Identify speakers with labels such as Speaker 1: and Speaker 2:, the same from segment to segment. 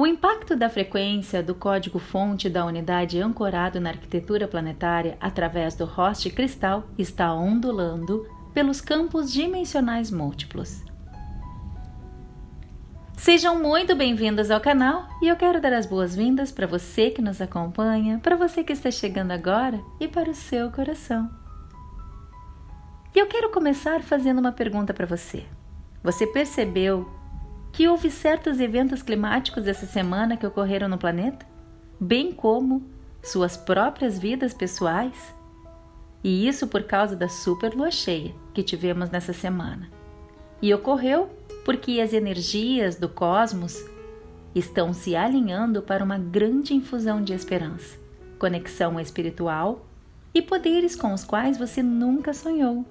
Speaker 1: O impacto da frequência do código-fonte da unidade ancorado na arquitetura planetária através do host cristal está ondulando pelos campos dimensionais múltiplos. Sejam muito bem-vindos ao canal e eu quero dar as boas-vindas para você que nos acompanha, para você que está chegando agora e para o seu coração. E eu quero começar fazendo uma pergunta para você. Você percebeu que houve certos eventos climáticos essa semana que ocorreram no planeta, bem como suas próprias vidas pessoais. E isso por causa da super lua cheia que tivemos nessa semana. E ocorreu porque as energias do cosmos estão se alinhando para uma grande infusão de esperança, conexão espiritual e poderes com os quais você nunca sonhou.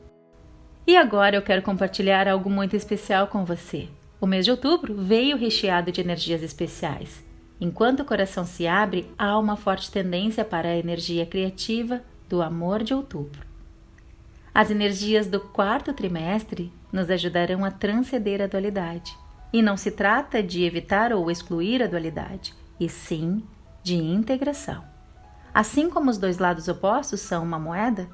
Speaker 1: E agora eu quero compartilhar algo muito especial com você. O mês de outubro veio recheado de energias especiais. Enquanto o coração se abre, há uma forte tendência para a energia criativa do amor de outubro. As energias do quarto trimestre nos ajudarão a transcender a dualidade. E não se trata de evitar ou excluir a dualidade, e sim de integração. Assim como os dois lados opostos são uma moeda,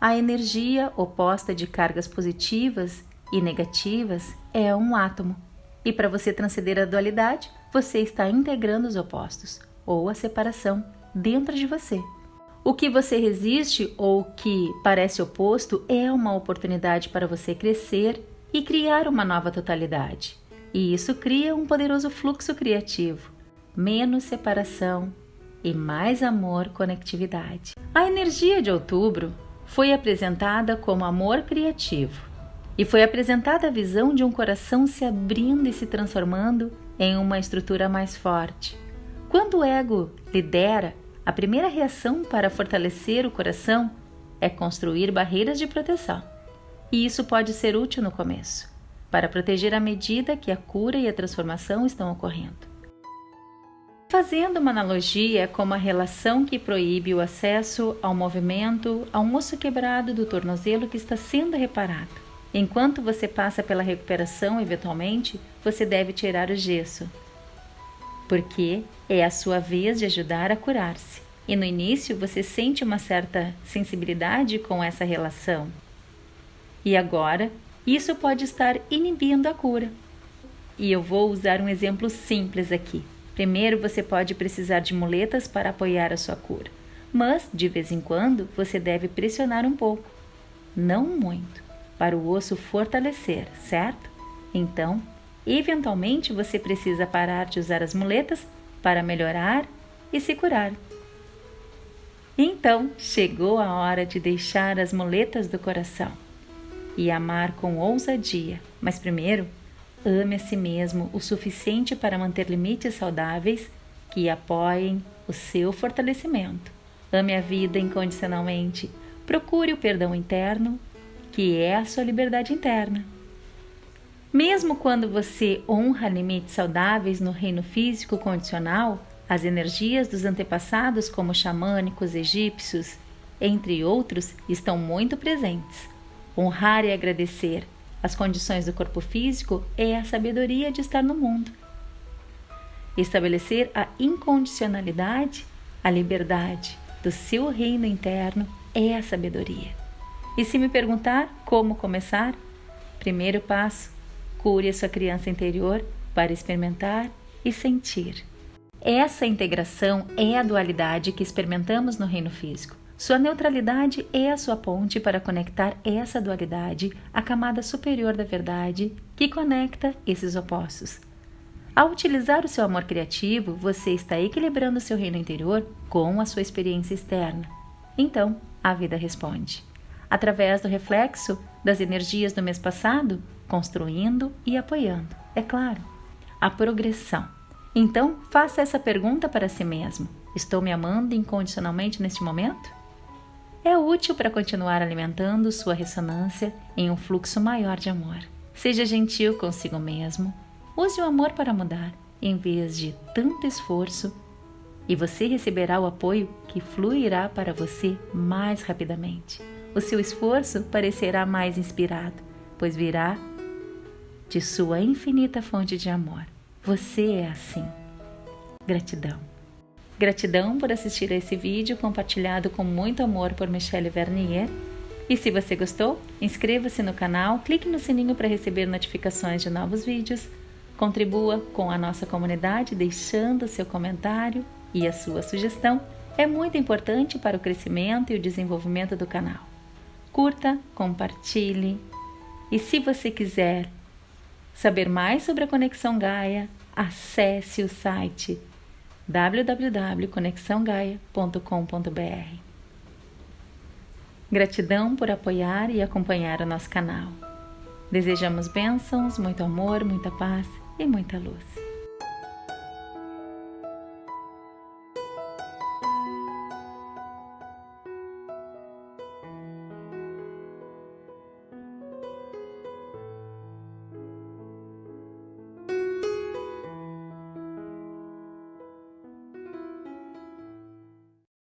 Speaker 1: a energia oposta de cargas positivas e negativas é um átomo. E para você transcender a dualidade, você está integrando os opostos, ou a separação, dentro de você. O que você resiste ou que parece oposto é uma oportunidade para você crescer e criar uma nova totalidade. E isso cria um poderoso fluxo criativo, menos separação e mais amor, conectividade. A energia de outubro foi apresentada como amor criativo e foi apresentada a visão de um coração se abrindo e se transformando em uma estrutura mais forte. Quando o ego lidera, a primeira reação para fortalecer o coração é construir barreiras de proteção. E isso pode ser útil no começo, para proteger à medida que a cura e a transformação estão ocorrendo. Fazendo uma analogia é como a relação que proíbe o acesso ao movimento a um osso quebrado do tornozelo que está sendo reparado. Enquanto você passa pela recuperação, eventualmente, você deve tirar o gesso, porque é a sua vez de ajudar a curar-se. E no início você sente uma certa sensibilidade com essa relação. E agora, isso pode estar inibindo a cura. E eu vou usar um exemplo simples aqui. Primeiro, você pode precisar de muletas para apoiar a sua cura, mas de vez em quando você deve pressionar um pouco, não muito para o osso fortalecer, certo? Então, eventualmente você precisa parar de usar as muletas para melhorar e se curar. Então chegou a hora de deixar as muletas do coração e amar com ousadia, mas primeiro ame a si mesmo o suficiente para manter limites saudáveis que apoiem o seu fortalecimento. Ame a vida incondicionalmente, procure o perdão interno que é a sua liberdade interna. Mesmo quando você honra limites saudáveis no reino físico condicional, as energias dos antepassados, como xamânicos, egípcios, entre outros, estão muito presentes. Honrar e agradecer as condições do corpo físico é a sabedoria de estar no mundo. Estabelecer a incondicionalidade, a liberdade do seu reino interno é a sabedoria. E se me perguntar como começar, primeiro passo, cure a sua criança interior para experimentar e sentir. Essa integração é a dualidade que experimentamos no reino físico. Sua neutralidade é a sua ponte para conectar essa dualidade à camada superior da verdade que conecta esses opostos. Ao utilizar o seu amor criativo, você está equilibrando seu reino interior com a sua experiência externa. Então, a vida responde através do reflexo das energias do mês passado, construindo e apoiando. É claro, a progressão. Então, faça essa pergunta para si mesmo: Estou me amando incondicionalmente neste momento? É útil para continuar alimentando sua ressonância em um fluxo maior de amor. Seja gentil consigo mesmo. Use o amor para mudar, em vez de tanto esforço e você receberá o apoio que fluirá para você mais rapidamente. O seu esforço parecerá mais inspirado, pois virá de sua infinita fonte de amor. Você é assim. Gratidão. Gratidão por assistir a esse vídeo compartilhado com muito amor por Michelle Vernier. E se você gostou, inscreva-se no canal, clique no sininho para receber notificações de novos vídeos, contribua com a nossa comunidade deixando seu comentário e a sua sugestão é muito importante para o crescimento e o desenvolvimento do canal. Curta, compartilhe e se você quiser saber mais sobre a Conexão Gaia, acesse o site www.conexãogaia.com.br. Gratidão por apoiar e acompanhar o nosso canal. Desejamos bênçãos, muito amor, muita paz e muita luz.